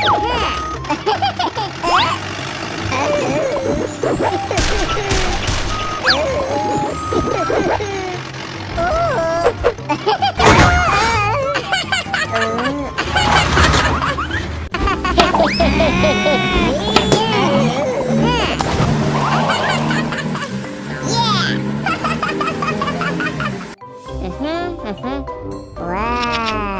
Mm-hmm. Wow.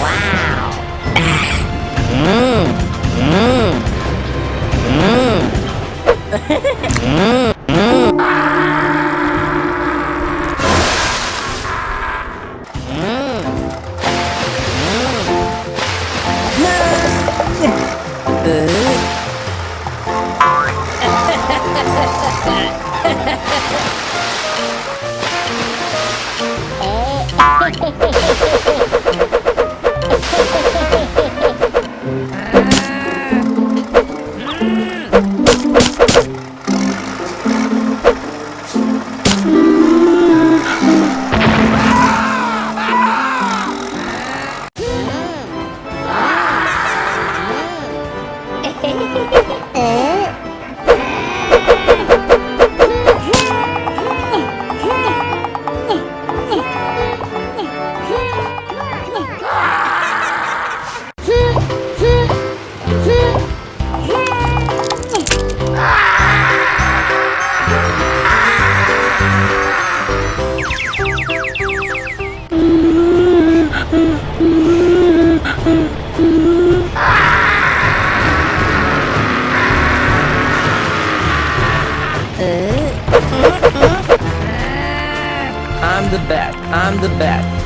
wow. mm. Mm. Mm. Mm. I'm the bat. I'm the bat.